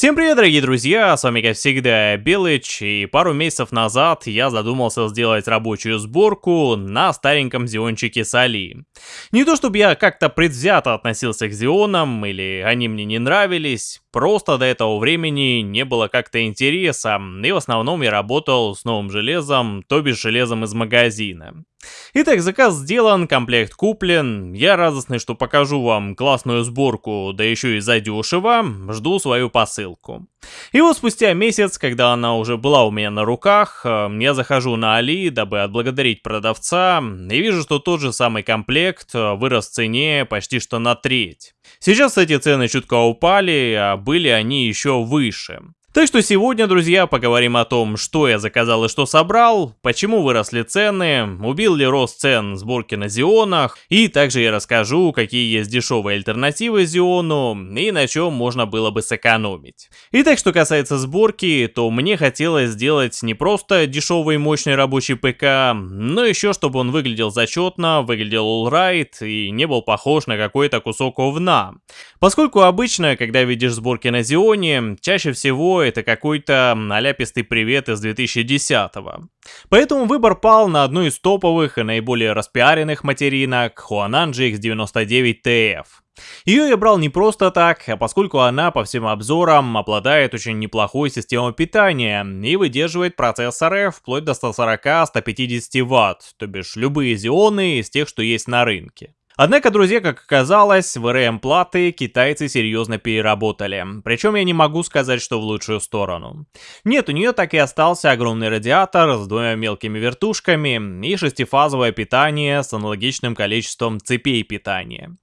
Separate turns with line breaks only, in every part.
Всем привет, дорогие друзья, с вами как всегда Белыч, и пару месяцев назад я задумался сделать рабочую сборку на стареньком Зиончике с Али. Не то чтобы я как-то предвзято относился к Зионам, или они мне не нравились, просто до этого времени не было как-то интереса, и в основном я работал с новым железом, то бишь железом из магазина. Итак, заказ сделан, комплект куплен. Я радостный, что покажу вам классную сборку, да еще и задешево. Жду свою посылку. И вот спустя месяц, когда она уже была у меня на руках, э, я захожу на Али, дабы отблагодарить продавца, и вижу, что тот же самый комплект э, вырос в цене почти что на треть. Сейчас эти цены чутка упали, а были они еще выше. Так что сегодня, друзья, поговорим о том, что я заказал и что собрал, почему выросли цены, убил ли рост цен сборки на Зионах, и также я расскажу, какие есть дешевые альтернативы Зиону и на чем можно было бы сэкономить. Итак, что касается сборки, то мне хотелось сделать не просто дешевый мощный рабочий ПК, но еще чтобы он выглядел зачетно, выглядел alright и не был похож на какой-то кусок овна. Поскольку обычно, когда видишь сборки на Зионе, чаще всего это какой-то наляпистый привет из 2010-го. Поэтому выбор пал на одну из топовых и наиболее распиаренных материнок Huanan GX99TF. Ее я брал не просто так, а поскольку она по всем обзорам обладает очень неплохой системой питания и выдерживает процессоры вплоть до 140-150 Вт, то бишь любые зионы из тех, что есть на рынке. Однако, друзья, как оказалось, VRM-платы китайцы серьезно переработали. Причем я не могу сказать, что в лучшую сторону. Нет, у нее так и остался огромный радиатор с двумя мелкими вертушками и шестифазовое питание с аналогичным количеством цепей питания.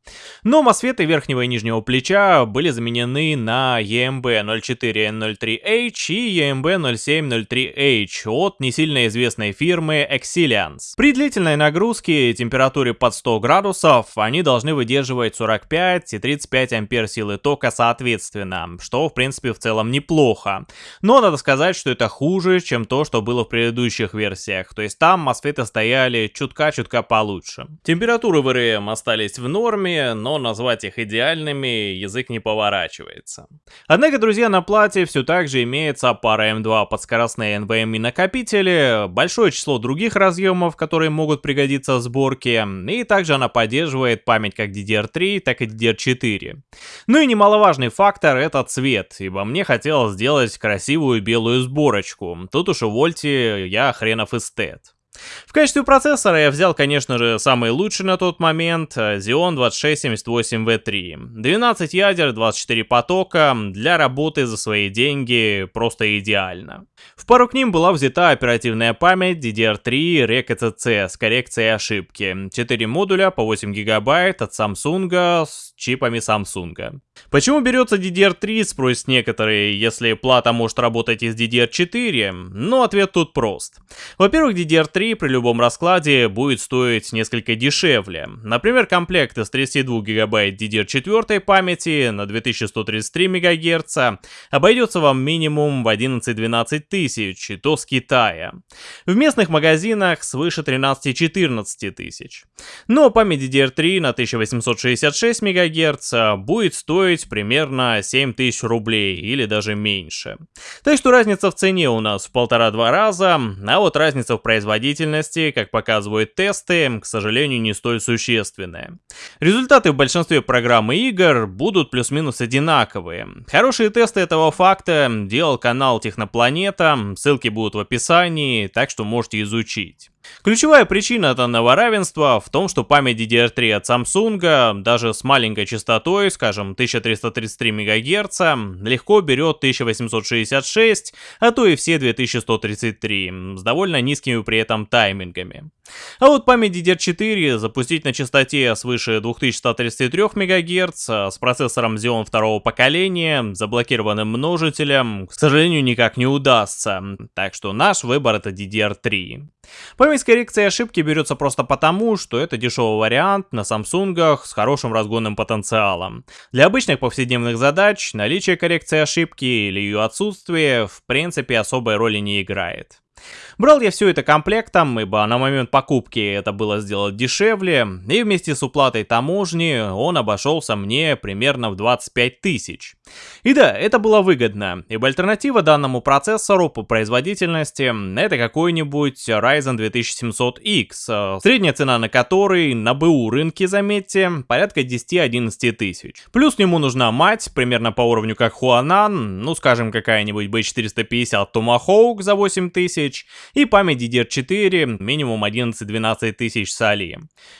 Но мосфеты верхнего и нижнего плеча были заменены на EMB0403H и EMB0703H от не сильно известной фирмы Exilians. При длительной нагрузке температуре под 100 градусов они должны выдерживать 45 и 35 ампер силы тока соответственно, что в принципе в целом неплохо. Но надо сказать, что это хуже, чем то, что было в предыдущих версиях, то есть там мосфеты стояли чутка-чутка получше. Температуры в РМ остались в норме, но назвать их идеальными язык не поворачивается. Однако, друзья, на плате все так же имеется пара М2 под скоростные NVMe накопители, большое число других разъемов, которые могут пригодиться в сборке, и также она поддерживает поддерживает память как DDR3, так и DDR4. Ну и немаловажный фактор это цвет, ибо мне хотелось сделать красивую белую сборочку. Тут уж увольте, я хренов эстет. В качестве процессора я взял, конечно же, самый лучший на тот момент э, Xeon 2678V3. 12 ядер, 24 потока, для работы за свои деньги просто идеально. В пару к ним была взята оперативная память DDR3 REC с коррекцией ошибки. 4 модуля по 8 гигабайт от Samsung с чипами Samsung. Почему берется DDR3, спросят некоторые, если плата может работать из DDR4? Ну, ответ тут прост. Во-первых, DDR3 при любом раскладе будет стоить несколько дешевле. Например, комплект из 32 ГБ DDR4 памяти на 2133 МГц обойдется вам минимум в 11-12 тысяч, и то с Китая. В местных магазинах свыше 13-14 тысяч. Но память DDR3 на 1866 МГц будет стоить примерно 7000 рублей или даже меньше. Так что разница в цене у нас в полтора-два раза, а вот разница в производительности, как показывают тесты, к сожалению не столь существенная. Результаты в большинстве программ и игр будут плюс-минус одинаковые. Хорошие тесты этого факта делал канал Технопланета, ссылки будут в описании, так что можете изучить. Ключевая причина данного равенства в том, что память DDR3 от Samsung, даже с маленькой частотой, скажем 1333 МГц, легко берет 1866, а то и все 2133, с довольно низкими при этом таймингами. А вот память DDR4 запустить на частоте свыше 2133 МГц с процессором Xeon второго поколения, заблокированным множителем, к сожалению, никак не удастся, так что наш выбор это DDR3. Память с коррекцией ошибки берется просто потому, что это дешевый вариант на Samsung с хорошим разгонным потенциалом. Для обычных повседневных задач наличие коррекции ошибки или ее отсутствие в принципе особой роли не играет. Брал я все это комплектом, ибо на момент покупки это было сделать дешевле, и вместе с уплатой таможни он обошелся мне примерно в 25 тысяч. И да, это было выгодно, ибо альтернатива данному процессору по производительности это какой-нибудь Ryzen 2700X, э, средняя цена на который на БУ рынке, заметьте, порядка 10-11 тысяч. Плюс к нему нужна мать, примерно по уровню как Huanan, ну скажем какая-нибудь B450 Tomahawk за 8 тысяч, и память DDR4 минимум 11-12 тысяч с Али.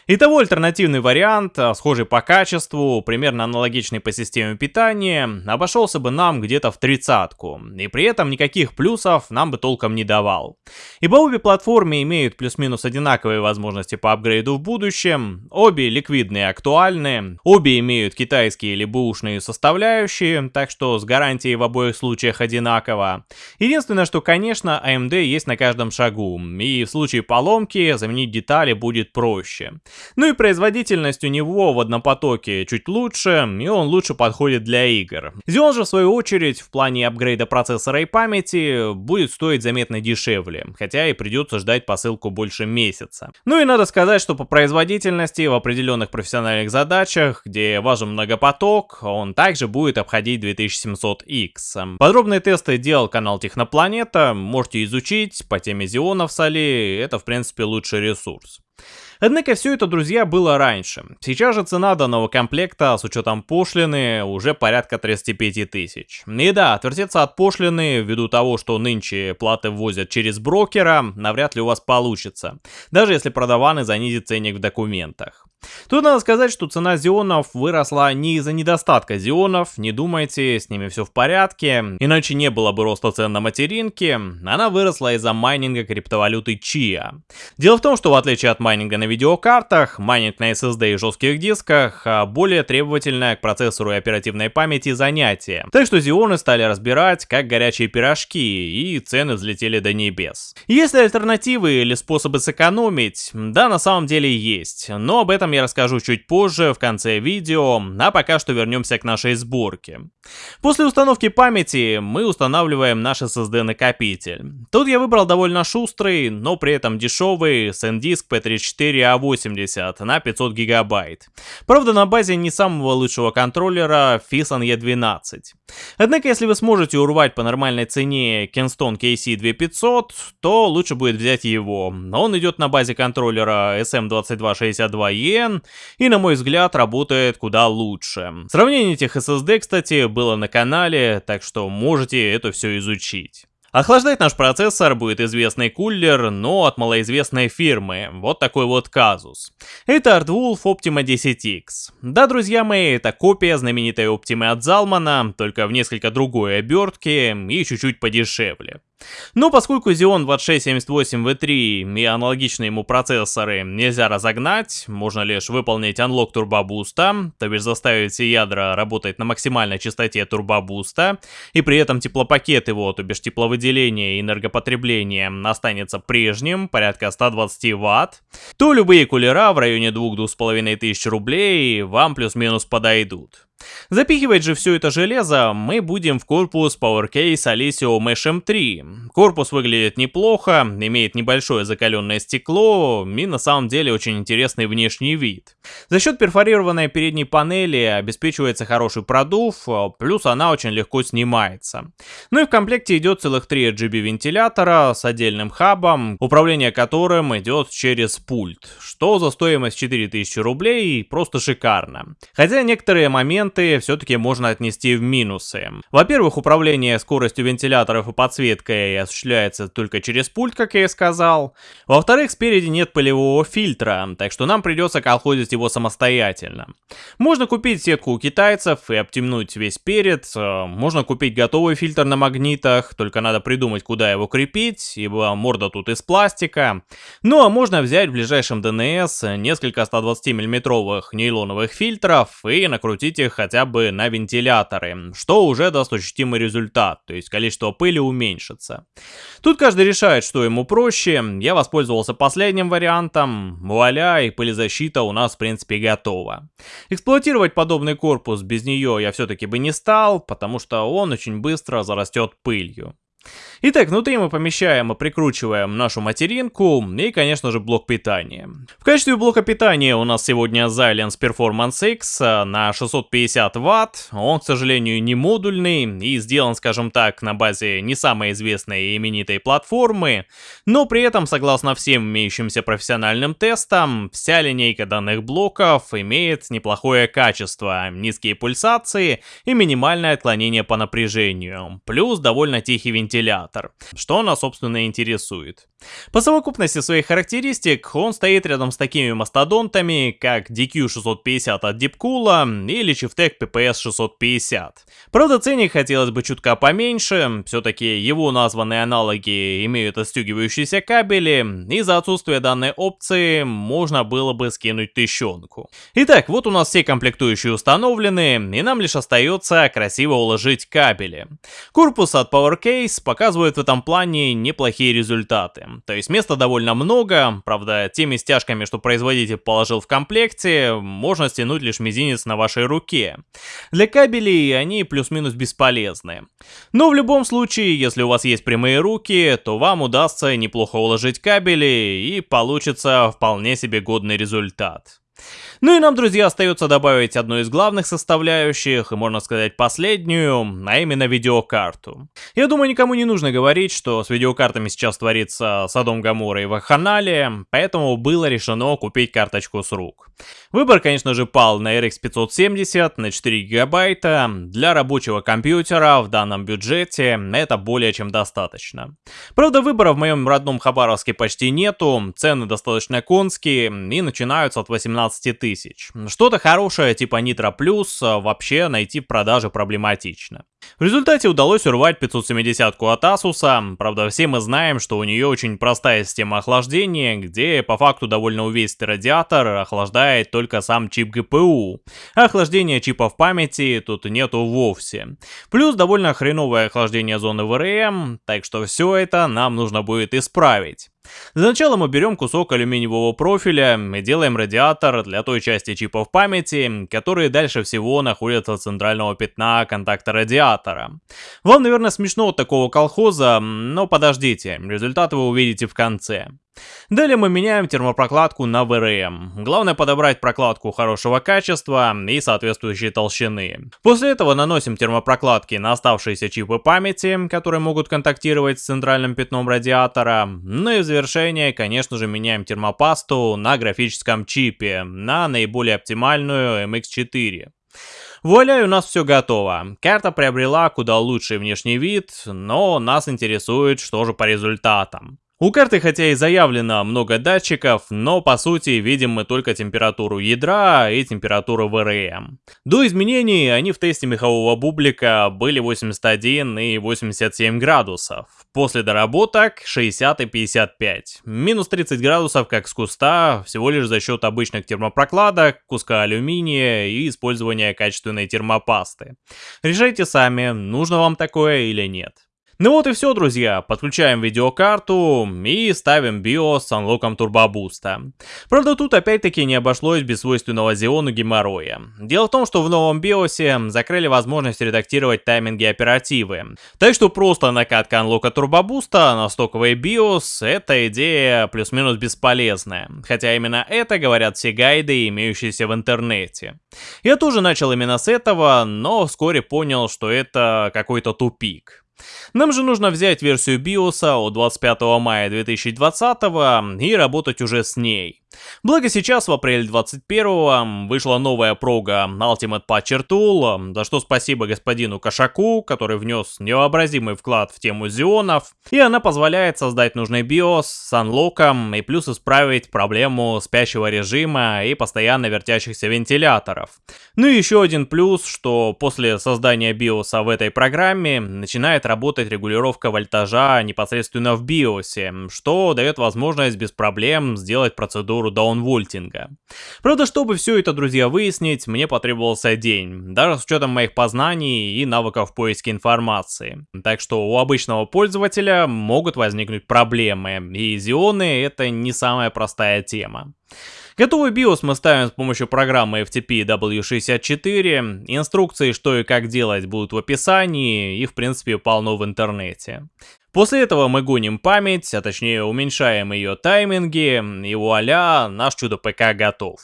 Итого альтернативный вариант, схожий по качеству, примерно аналогичный по системе питания, обошелся бы нам где-то в тридцатку, и при этом никаких плюсов нам бы толком не давал. Ибо обе платформы имеют плюс-минус одинаковые возможности по апгрейду в будущем, обе ликвидные и актуальны, обе имеют китайские или бэушные составляющие, так что с гарантией в обоих случаях одинаково. Единственное, что конечно AMD есть на каждом шагу, и в случае поломки заменить детали будет проще. Ну и производительность у него в однопотоке чуть лучше, и он лучше подходит для игр. Xeon же в свою очередь в плане апгрейда процессора и памяти будет стоить заметно дешевле, хотя и придется ждать посылку больше месяца. Ну и надо сказать, что по производительности в определенных профессиональных задачах, где важен многопоток, он также будет обходить 2700X. Подробные тесты делал канал Технопланета, можете изучить по теме Xeon в Соли, это в принципе лучший ресурс. Однако все это, друзья, было раньше. Сейчас же цена данного комплекта с учетом пошлины уже порядка 35 тысяч. И да, отвертеться от пошлины ввиду того, что нынче платы ввозят через брокера, навряд ли у вас получится. Даже если продаваны занизит ценник в документах. Тут надо сказать, что цена зионов выросла не из-за недостатка зионов, не думайте, с ними все в порядке, иначе не было бы роста цен на материнке, она выросла из-за майнинга криптовалюты Chia. Дело в том, что в отличие от майнинга на видеокартах, майнинг на SSD и жестких дисках а более требовательное к процессору и оперативной памяти занятие. Так что зионы стали разбирать как горячие пирожки, и цены взлетели до небес. Есть ли альтернативы или способы сэкономить? Да, на самом деле есть, но об этом я расскажу чуть позже, в конце видео, а пока что вернемся к нашей сборке. После установки памяти мы устанавливаем наш SSD накопитель. Тут я выбрал довольно шустрый, но при этом дешевый SanDisk P34A80 на 500 гигабайт. Правда на базе не самого лучшего контроллера Fison E12. Однако если вы сможете урвать по нормальной цене Kingston KC2500, то лучше будет взять его. Он идет на базе контроллера SM2262E VPN и, на мой взгляд, работает куда лучше. Сравнение этих SSD, кстати, было на канале, так что можете это все изучить. Охлаждать наш процессор будет известный кулер, но от малоизвестной фирмы. Вот такой вот казус. Это Artwolf Optima 10X. Да, друзья мои, это копия знаменитой Optima от Zalman, только в несколько другой обертке и чуть-чуть подешевле. Но поскольку Xeon 2678V3 и аналогичные ему процессоры нельзя разогнать, можно лишь выполнить unlock турбобуста, то бишь заставить все ядра работать на максимальной частоте турбобуста, и при этом теплопакет его, то бишь тепловыделение и энергопотребление останется прежним, порядка 120 Вт, то любые кулера в районе 2-2500 рублей вам плюс-минус подойдут. Запихивать же все это железо мы будем в корпус PowerCase Alessio Mesh M3. Корпус выглядит неплохо, имеет небольшое закаленное стекло и на самом деле очень интересный внешний вид. За счет перфорированной передней панели обеспечивается хороший продув, плюс она очень легко снимается. Ну и в комплекте идет целых 3 RGB вентилятора с отдельным хабом, управление которым идет через пульт, что за стоимость 4000 рублей просто шикарно. Хотя некоторые моменты все-таки можно отнести в минусы. Во-первых, управление скоростью вентиляторов и подсветкой осуществляется только через пульт, как я и сказал. Во-вторых, спереди нет пылевого фильтра, так что нам придется колхозить его самостоятельно. Можно купить сетку у китайцев и обтемнуть весь перед, э, можно купить готовый фильтр на магнитах, только надо придумать, куда его крепить, ибо морда тут из пластика. Ну а можно взять в ближайшем DNS несколько 120 миллиметровых нейлоновых фильтров и накрутить их хотя бы на вентиляторы, что уже даст ощутимый результат, то есть количество пыли уменьшится. Тут каждый решает, что ему проще, я воспользовался последним вариантом, вуаля, и пылезащита у нас в принципе готова. Эксплуатировать подобный корпус без нее я все-таки бы не стал, потому что он очень быстро зарастет пылью. Итак, внутри мы помещаем и прикручиваем нашу материнку и, конечно же, блок питания. В качестве блока питания у нас сегодня Xilinx Performance X на 650 Вт. Он, к сожалению, не модульный и сделан, скажем так, на базе не самой известной и именитой платформы, но при этом, согласно всем имеющимся профессиональным тестам, вся линейка данных блоков имеет неплохое качество, низкие пульсации и минимальное отклонение по напряжению, плюс довольно тихий вентилятор вентилятор, что нас, собственно, интересует. По совокупности своих характеристик он стоит рядом с такими мастодонтами, как DQ650 от Deepcool или Chieftec PPS 650. Правда, ценник хотелось бы чутка поменьше, все-таки его названные аналоги имеют отстегивающиеся кабели, и за отсутствие данной опции можно было бы скинуть тыщенку. Итак, вот у нас все комплектующие установлены, и нам лишь остается красиво уложить кабели. Корпус от PowerCase показывает в этом плане неплохие результаты. То есть места довольно много, правда, теми стяжками, что производитель положил в комплекте, можно стянуть лишь мизинец на вашей руке. Для кабелей они плюс-минус бесполезны. Но в любом случае, если у вас есть прямые руки, то вам удастся неплохо уложить кабели и получится вполне себе годный результат. Ну и нам, друзья, остается добавить одну из главных составляющих, и можно сказать последнюю, а именно видеокарту. Я думаю, никому не нужно говорить, что с видеокартами сейчас творится Садом Гамора и Ваханалия, поэтому было решено купить карточку с рук. Выбор, конечно же, пал на RX 570 на 4 гигабайта. Для рабочего компьютера в данном бюджете это более чем достаточно. Правда, выбора в моем родном Хабаровске почти нету, цены достаточно конские и начинаются от 18 тысяч. Что-то хорошее типа Nitro Plus вообще найти в продаже проблематично. В результате удалось урвать 570-ку от Asus, правда все мы знаем, что у нее очень простая система охлаждения, где по факту довольно увесистый радиатор охлаждает только сам чип GPU. Охлаждения чипов памяти тут нету вовсе. Плюс довольно хреновое охлаждение зоны VRM, так что все это нам нужно будет исправить. Для начала мы берем кусок алюминиевого профиля и делаем радиатор для той части чипов памяти, которые дальше всего находятся от центрального пятна контакта радиатора. Вам, наверное, смешно от такого колхоза, но подождите, результаты вы увидите в конце. Далее мы меняем термопрокладку на VRM. Главное подобрать прокладку хорошего качества и соответствующей толщины. После этого наносим термопрокладки на оставшиеся чипы памяти, которые могут контактировать с центральным пятном радиатора. Ну и в завершение, конечно же, меняем термопасту на графическом чипе, на наиболее оптимальную MX4. Вуаля, у нас все готово. Карта приобрела куда лучший внешний вид, но нас интересует, что же по результатам. У карты хотя и заявлено много датчиков, но по сути видим мы только температуру ядра и температуру ВРМ. До изменений они в тесте мехового бублика были 81 и 87 градусов. После доработок 60 и 55. Минус 30 градусов как с куста, всего лишь за счет обычных термопрокладок, куска алюминия и использования качественной термопасты. Решайте сами, нужно вам такое или нет. Ну вот и все, друзья. Подключаем видеокарту и ставим BIOS с анлоком турбобуста. Правда, тут опять-таки не обошлось без свойственного Xeon геморроя. Дело в том, что в новом BIOS закрыли возможность редактировать тайминги оперативы. Так что просто накатка анлока турбобуста на стоковый BIOS это идея плюс-минус бесполезная. Хотя именно это говорят все гайды, имеющиеся в интернете. Я тоже начал именно с этого, но вскоре понял, что это какой-то тупик. Нам же нужно взять версию BIOS от 25 мая 2020 и работать уже с ней. Благо сейчас в апреле 21 вышла новая прога Ultimate Patcher Tool, за что спасибо господину Кошаку, который внес невообразимый вклад в тему зионов, и она позволяет создать нужный BIOS с анлоком и плюс исправить проблему спящего режима и постоянно вертящихся вентиляторов. Ну и еще один плюс, что после создания BIOS в этой программе начинает работать регулировка вольтажа непосредственно в BIOS, что дает возможность без проблем сделать процедуру даунвольтинга. Правда, чтобы все это, друзья, выяснить, мне потребовался день, даже с учетом моих познаний и навыков поиска информации. Так что у обычного пользователя могут возникнуть проблемы, и зионы это не самая простая тема. Готовый BIOS мы ставим с помощью программы FTP W64, инструкции что и как делать будут в описании, их в принципе полно в интернете. После этого мы гоним память, а точнее уменьшаем ее тайминги, и вуаля, наш чудо-ПК готов.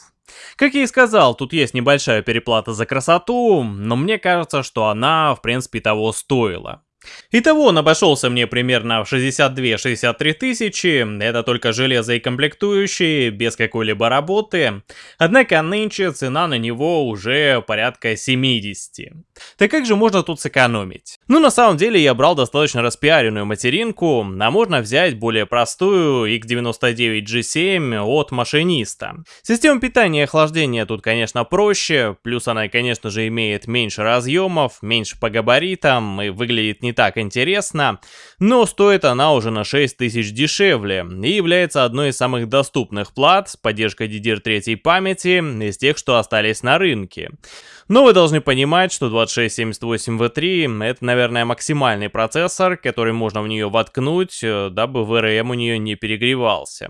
Как я и сказал, тут есть небольшая переплата за красоту, но мне кажется, что она в принципе того стоила. Итого он обошелся мне примерно в 62-63 тысячи, это только железо и комплектующие, без какой-либо работы. Однако нынче цена на него уже порядка 70. Так как же можно тут сэкономить? Ну на самом деле я брал достаточно распиаренную материнку, а можно взять более простую X99G7 от машиниста. Система питания и охлаждения тут конечно проще, плюс она конечно же имеет меньше разъемов, меньше по габаритам и выглядит не так интересно, но стоит она уже на 6000 дешевле и является одной из самых доступных плат с поддержкой DDR3 памяти из тех, что остались на рынке. Но вы должны понимать, что 2678V3 это, наверное, максимальный процессор, который можно в нее воткнуть, э, дабы VRM у нее не перегревался.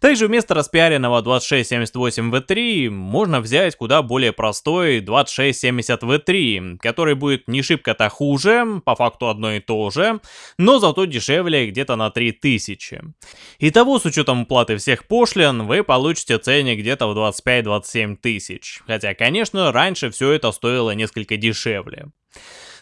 Также вместо распиаренного 2678V3 можно взять куда более простой 2670V3, который будет не шибко-то хуже, по факту одно и то же, но зато дешевле где-то на 3000. Итого, с учетом уплаты всех пошлин, вы получите ценник где-то в 25-27 тысяч. Хотя, конечно, раньше все это стоило несколько дешевле.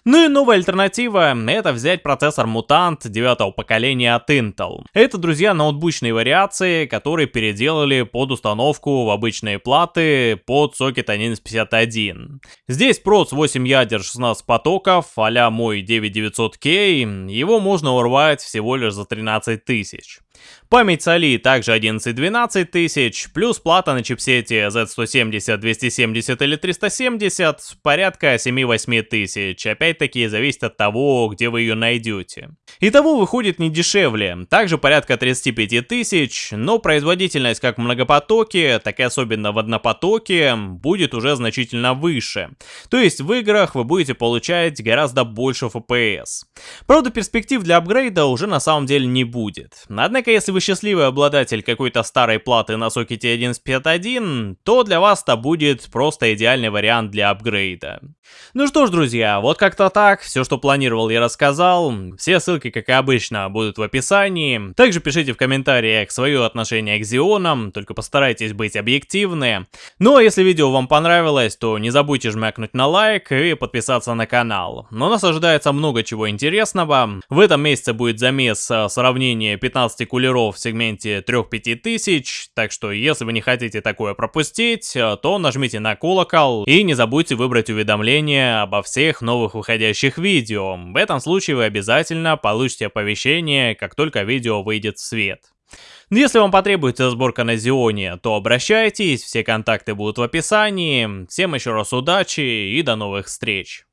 Ну и новая альтернатива — это взять процессор Mutant девятого поколения от Intel. Это, друзья, ноутбучные вариации, которые переделали под установку в обычные платы под сокет 1151. Здесь проц 8 ядер 16 потоков, а мой 9900K, его можно урвать всего лишь за 13 тысяч. Память соли также 11-12 тысяч, плюс плата на чипсете Z170, 270 или 370 порядка 7-8 тысяч, опять-таки зависит от того, где вы ее найдете. Итого выходит не дешевле, также порядка 35 тысяч, но производительность как в многопотоке, так и особенно в однопотоке будет уже значительно выше. То есть в играх вы будете получать гораздо больше FPS. Правда перспектив для апгрейда уже на самом деле не будет. Однако если вы счастливый обладатель какой-то старой платы на сокете 1151, то для вас это будет просто идеальный вариант для апгрейда. Ну что ж, друзья, вот как-то так, все, что планировал, я рассказал. Все ссылки, как и обычно, будут в описании. Также пишите в комментариях свое отношение к Зионам, только постарайтесь быть объективны. Ну а если видео вам понравилось, то не забудьте жмякнуть на лайк и подписаться на канал. Но нас ожидается много чего интересного. В этом месяце будет замес э, сравнения 15 кулеров в сегменте 3-5 тысяч, так что если вы не хотите такое пропустить, э, то нажмите на колокол и не забудьте выбрать уведомления обо всех новых выходящих видео. В этом случае вы обязательно получите оповещение, как только видео выйдет в свет. Но если вам потребуется сборка на Зионе, то обращайтесь, все контакты будут в описании. Всем еще раз удачи и до новых встреч.